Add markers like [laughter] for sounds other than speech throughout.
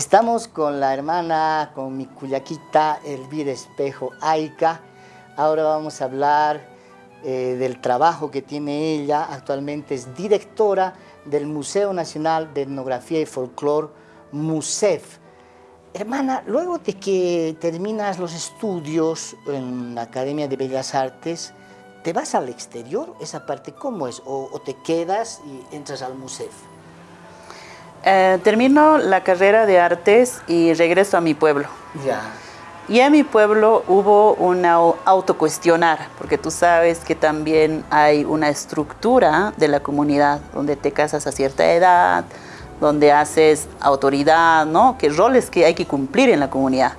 Estamos con la hermana, con mi cuyaquita Elvira Espejo Aica. Ahora vamos a hablar eh, del trabajo que tiene ella. Actualmente es directora del Museo Nacional de Etnografía y Folclore, MUSEF. Hermana, luego de que terminas los estudios en la Academia de Bellas Artes, ¿te vas al exterior? ¿Esa parte cómo es? ¿O, te quedas y entras al MUSEF? Eh, termino la carrera de artes y regreso a mi pueblo. Ya. Y en mi pueblo hubo un autocuestionar, porque tú sabes que también hay una estructura de la comunidad donde te casas a cierta edad, donde haces autoridad, ¿no? Que roles que hay que cumplir en la comunidad.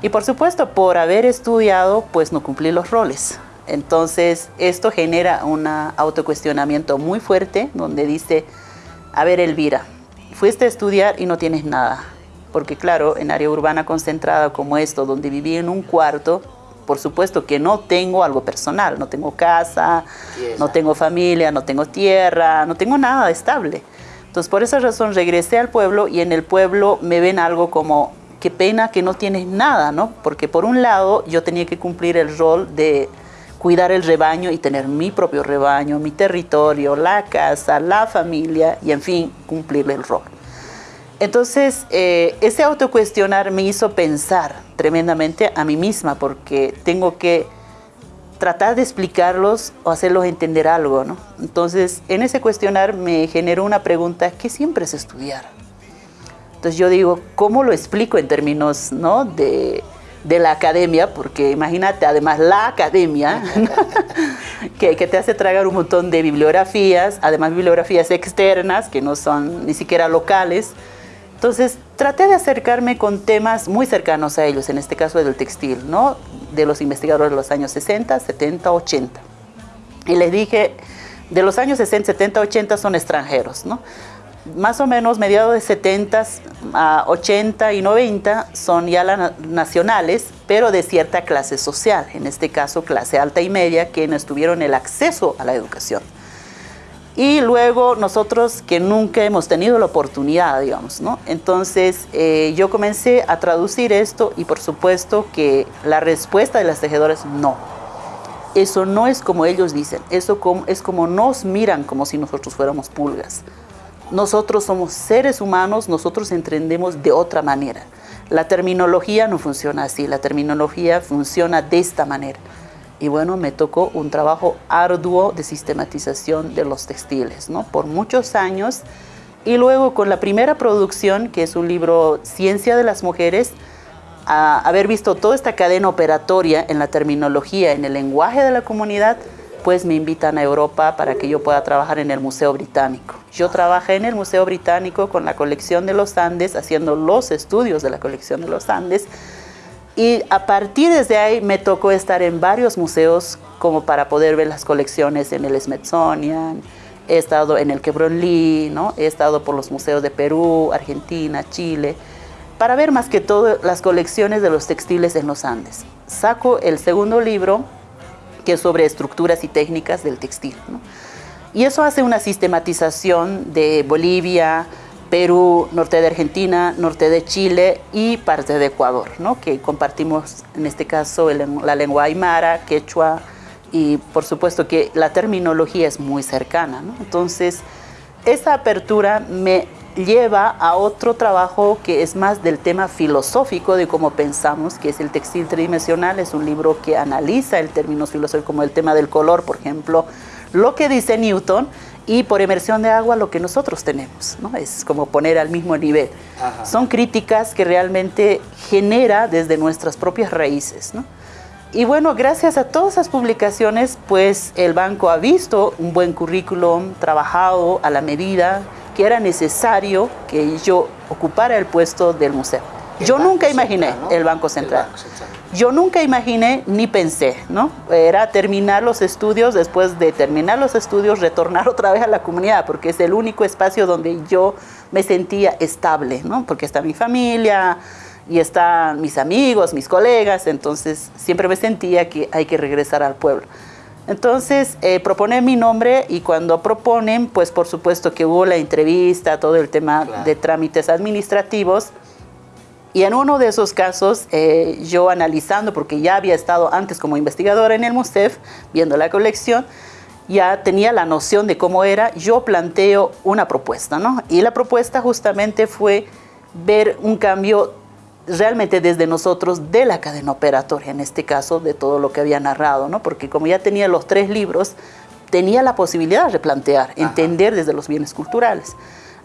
Y por supuesto, por haber estudiado, pues no cumplí los roles. Entonces, esto genera un autocuestionamiento muy fuerte, donde dice, a ver, Elvira, fuiste a estudiar y no tienes nada. Porque claro, en área urbana concentrada como esto, donde viví en un cuarto, por supuesto que no tengo algo personal, no tengo casa, no tengo familia, no tengo tierra, no tengo nada estable. Entonces, por esa razón regresé al pueblo y en el pueblo me ven algo como, qué pena que no tienes nada, ¿no? Porque por un lado yo tenía que cumplir el rol de cuidar el rebaño y tener mi propio rebaño, mi territorio, la casa, la familia y en fin, cumplir el rol. Entonces, eh, ese autocuestionar me hizo pensar tremendamente a mí misma porque tengo que tratar de explicarlos o hacerlos entender algo, ¿no? Entonces, en ese cuestionar me generó una pregunta que siempre es estudiar. Entonces yo digo, ¿cómo lo explico en términos ¿no? de, de la academia? Porque imagínate, además la academia, [laughs] que, que, te hace tragar un montón de bibliografías, además bibliografías externas, que no son ni siquiera locales, entonces, traté de acercarme con temas muy cercanos a ellos, en este caso del textil, ¿no? De los investigadores de los años 60, 70, 80. Y les dije, de los años 60, 70, 80 son extranjeros, ¿no? Más o menos mediados de 70 a 80 y 90 son ya nacionales, pero de cierta clase social, en este caso clase alta y media, que no tuvieron el acceso a la educación. Y luego nosotros que nunca hemos tenido la oportunidad, digamos, ¿no? Entonces eh, yo comencé a traducir esto y por supuesto que la respuesta de las tejedoras no. Eso no es como ellos dicen, eso es como nos miran como si nosotros fuéramos pulgas. Nosotros somos seres humanos, nosotros entendemos de otra manera. La terminología no funciona así, la terminología funciona de esta manera y bueno, me tocó un trabajo arduo de sistematización de los textiles, ¿no? Por muchos años. Y luego con la primera producción, que es un libro Ciencia de las Mujeres, a haber visto toda esta cadena operatoria en la terminología, en el lenguaje de la comunidad, pues me invitan a Europa para que yo pueda trabajar en el Museo Británico. Yo trabajé en el Museo Británico con la colección de los Andes, haciendo los estudios de la colección de los Andes, y a partir de ahí me tocó estar en varios museos como para poder ver las colecciones en el Smithsonian, he estado en el Quebrón Lee, ¿no? he estado por los museos de Perú, Argentina, Chile, para ver más que todo las colecciones de los textiles en los Andes. Saco el segundo libro, sobre estructuras y técnicas del textil. Y eso hace una sistematización de Bolivia, Perú, norte de Argentina, norte de Chile y parte de Ecuador, ¿no? que compartimos en este caso la lengua aymara, quechua y por supuesto que la terminología es muy cercana. Entonces, esa apertura me lleva a otro trabajo que es más del tema filosófico de cómo pensamos, que es el textil tridimensional, es un libro que analiza el término filosófico como el tema del color, por ejemplo, lo que dice Newton, y por emersión de agua lo que nosotros tenemos, ¿no? Es como poner al mismo nivel. Son críticas que realmente genera desde nuestras propias raíces, ¿no? Y bueno, gracias a todas esas publicaciones, pues el banco ha visto un buen currículum trabajado a la medida que era necesario que yo ocupara el puesto del museo. Yo nunca imaginé el Banco Central. Yo nunca imaginé ni pensé, ¿no? Era terminar los estudios, después de terminar los estudios, retornar [laughs] otra vez a la comunidad, porque es el único espacio donde yo me sentía estable, ¿no? Porque está mi familia y están mis amigos, mis colegas, entonces siempre me sentía que hay que regresar al pueblo. Entonces, eh, proponen mi nombre y cuando proponen, pues por supuesto que hubo la entrevista, todo el tema de trámites administrativos, Y en uno de esos casos, eh, yo analizando, porque ya había estado antes como investigadora en el MUSEF, viendo la colección, ya tenía la noción de cómo era, yo planteo una propuesta, ¿no? Y la propuesta justamente fue ver un cambio realmente desde nosotros de la cadena operatoria, en este caso de todo lo que había narrado, ¿no? Porque como ya tenía los tres libros, tenía la posibilidad de replantear, entender desde los bienes culturales.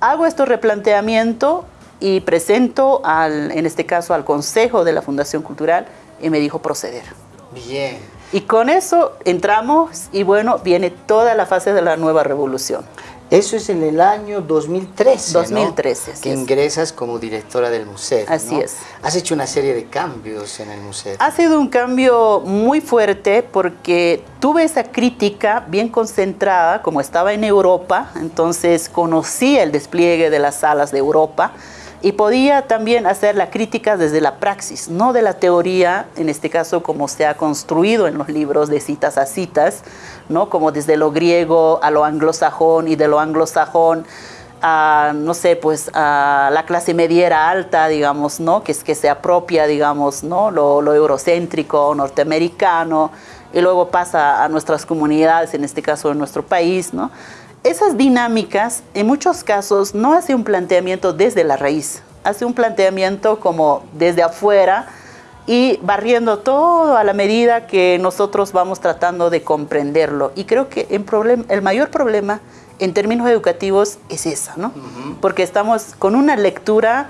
Hago este replanteamiento y presento, al, en este caso, al Consejo de la Fundación Cultural y me dijo proceder. Bien. Y con eso entramos y bueno, viene toda la fase de la nueva revolución. Eso es en el año 2013, 2013, Que ingresas como directora del museo. Así es. Has hecho una serie de cambios en el museo. Ha sido un cambio muy fuerte porque tuve esa crítica bien concentrada, como estaba en Europa, entonces conocí el despliegue de las salas de Europa, y podía también hacer la crítica desde la praxis, no de la teoría, en este caso como se ha construido en los libros de citas a citas, ¿no? como desde lo griego a lo anglosajón y de lo anglosajón a, no sé, pues a la clase mediera alta, digamos, ¿no? Que es que se apropia, digamos, ¿no? Lo, lo eurocéntrico, norteamericano, y luego pasa a nuestras comunidades, en este caso en nuestro país, ¿no? Esas dinámicas, en muchos casos, no hace un planteamiento desde la raíz, hace un planteamiento como desde afuera y barriendo todo a la medida que nosotros vamos tratando de comprenderlo. Y creo que el, mayor problema en términos educativos es esa, ¿no? Porque estamos con una lectura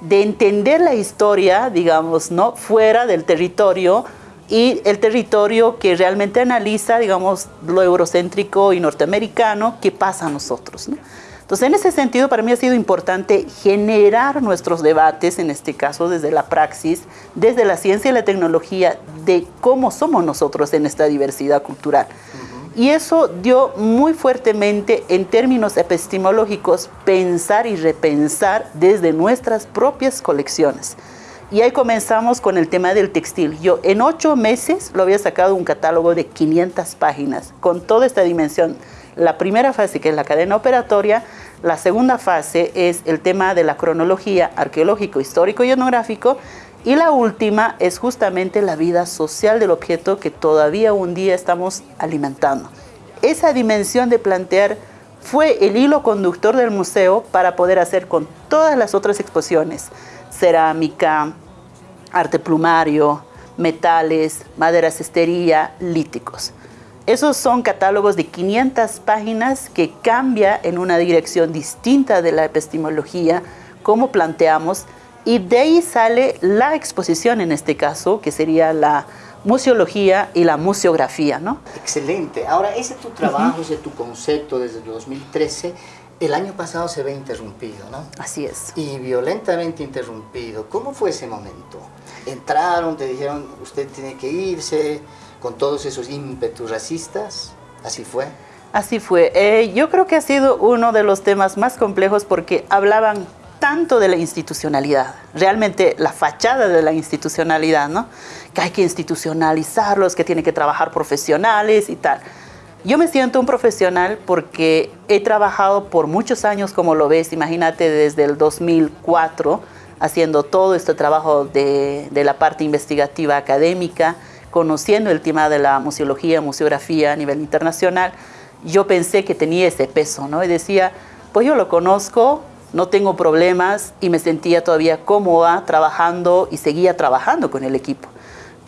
de entender la historia, digamos, ¿no? Fuera del territorio, y el territorio que realmente analiza, digamos, lo eurocéntrico y norteamericano que pasa a nosotros. Entonces, en ese sentido, para mí ha sido importante generar nuestros debates, en este caso desde la praxis, desde la ciencia y la tecnología, de cómo somos nosotros en esta diversidad cultural. Y eso dio muy fuertemente, en términos epistemológicos, pensar y repensar desde nuestras propias colecciones. Y ahí comenzamos con el tema del textil. Yo en ocho meses lo había sacado un catálogo de 500 páginas con toda esta dimensión. La primera fase, que es la cadena operatoria, la segunda fase es el tema de la cronología arqueológico, histórico y etnográfico, y la última es justamente la vida social del objeto que todavía un día estamos alimentando. Esa dimensión de plantear fue el hilo conductor del museo para poder hacer con todas las otras exposiciones cerámica, arte plumario, metales, madera cestería, líticos. Esos son catálogos de 500 páginas que cambia en una dirección distinta de la epistemología, como planteamos, y de ahí sale la exposición en este caso, que sería la museología y la museografía. ¿no? Excelente. Ahora, ese es tu trabajo, ese es tu concepto desde el 2013 el año pasado se ve interrumpido, ¿no? Así es. Y violentamente interrumpido. ¿Cómo fue ese momento? Entraron, te dijeron, usted tiene que irse con todos esos ímpetus racistas. ¿Así fue? Así fue. Eh, yo creo que ha sido uno de los temas más complejos porque hablaban tanto de la institucionalidad, realmente la fachada de la institucionalidad, ¿no? Que hay que institucionalizarlos, que tienen que trabajar profesionales y tal. Yo me siento un profesional porque he trabajado por muchos años, como lo ves, imagínate desde el 2004, haciendo todo este trabajo de, la parte investigativa académica, conociendo el tema de la museología, museografía a nivel internacional. Yo pensé que tenía ese peso, ¿no? Y decía, pues yo lo conozco, no tengo problemas y me sentía todavía cómoda trabajando y seguía trabajando con el equipo.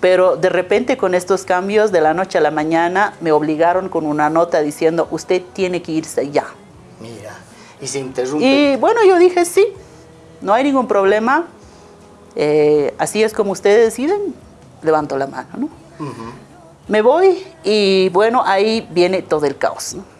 Pero de repente con estos cambios de la noche a la mañana me obligaron con una nota diciendo usted tiene que irse ya. Mira, y se interrumpe. Y bueno, yo dije sí, no hay ningún problema. Eh, así es como ustedes deciden, levanto la mano, ¿no? Me voy y bueno, ahí viene todo el caos, ¿no?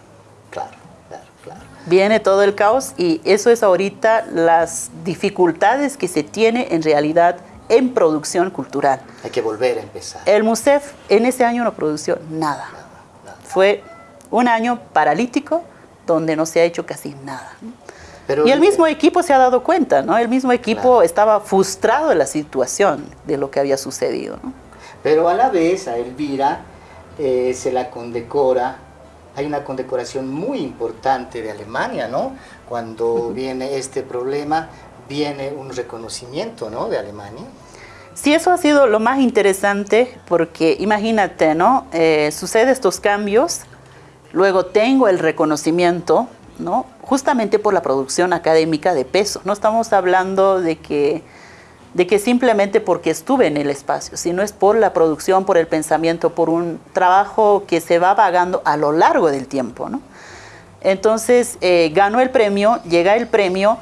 Claro, claro, claro. Viene todo el caos y eso es ahorita las dificultades que se tiene en realidad en producción cultural. Hay que volver a empezar. El MUSEF en ese año no produció nada. Fue un año paralítico donde no se ha hecho casi nada. y el mismo equipo se ha dado cuenta, ¿no? El mismo equipo estaba frustrado de la situación de lo que había sucedido, ¿no? Pero a la vez a Elvira eh, se la condecora, hay una condecoración muy importante de Alemania, ¿no? Cuando viene este problema, viene un reconocimiento ¿no? de Alemania. Sí, eso ha sido lo más interesante porque imagínate, ¿no? Eh, sucede estos cambios, luego tengo el reconocimiento, ¿no? Justamente por la producción académica de peso. No estamos hablando de que, de que simplemente porque estuve en el espacio, sino es por la producción, por el pensamiento, por un trabajo que se va vagando a lo largo del tiempo, ¿no? Entonces, eh, ganó el premio, llega el premio,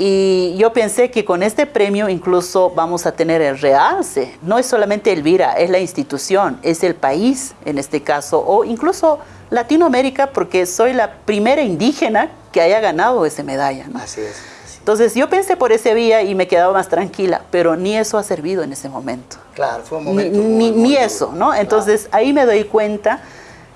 y yo pensé que con este premio incluso vamos a tener el realce. No es solamente Elvira, es la institución, es el país en este caso, o incluso Latinoamérica, porque soy la primera indígena que haya ganado esa medalla. Así es. Entonces yo pensé por ese vía y me quedaba más tranquila, pero ni eso ha servido en ese momento. Claro, fue un momento. Ni, ni, eso, ¿no? Entonces ahí me doy cuenta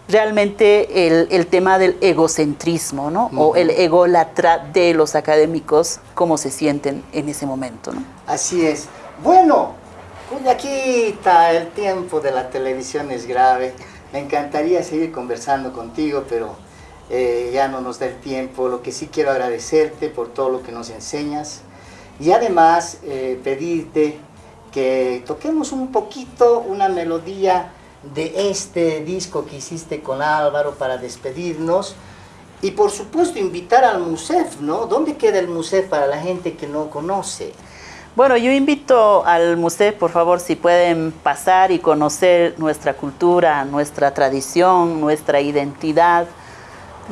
realmente el, tema del egocentrismo, ¿no? O el ególatra de los académicos, cómo se sienten en ese momento, ¿no? Así es. Bueno, está el tiempo de la televisión es grave. Me encantaría seguir conversando contigo, pero eh, ya no nos da el tiempo. Lo que sí quiero agradecerte por todo lo que nos enseñas y además eh, pedirte que toquemos un poquito una melodía de este disco que hiciste con Álvaro para despedirnos. Y por supuesto invitar al MUSEF, ¿no? ¿Dónde queda el MUSEF para la gente que no conoce? Bueno, yo invito al MUSEF, por favor, si pueden pasar y conocer nuestra cultura, nuestra tradición, nuestra identidad,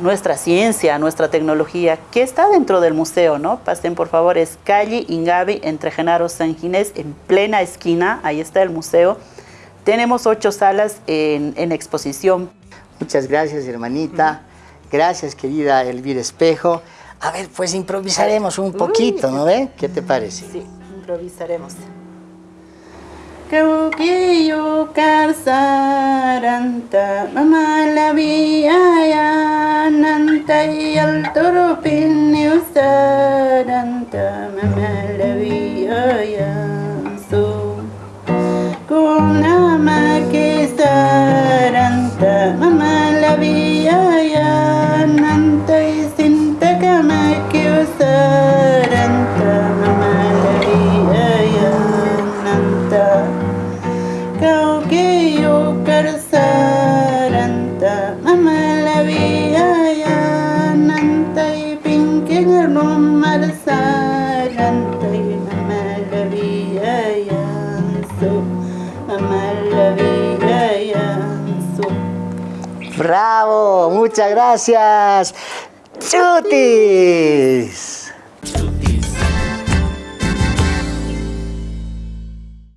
nuestra ciencia, nuestra tecnología, que está dentro del museo, ¿no? Pasen, por favor, es calle Ingavi, entre Genaro San Ginés, en plena esquina, ahí está el museo. Tenemos ocho salas en, exposición. Muchas gracias, hermanita. Gracias, querida Elvira Espejo. A ver, pues improvisaremos un poquito, ¿no ve? ¿Qué te parece? Sí, improvisaremos. Cauquillo carzaranta, mamá la vía nanta y al Muchas gracias. ¡Chutis!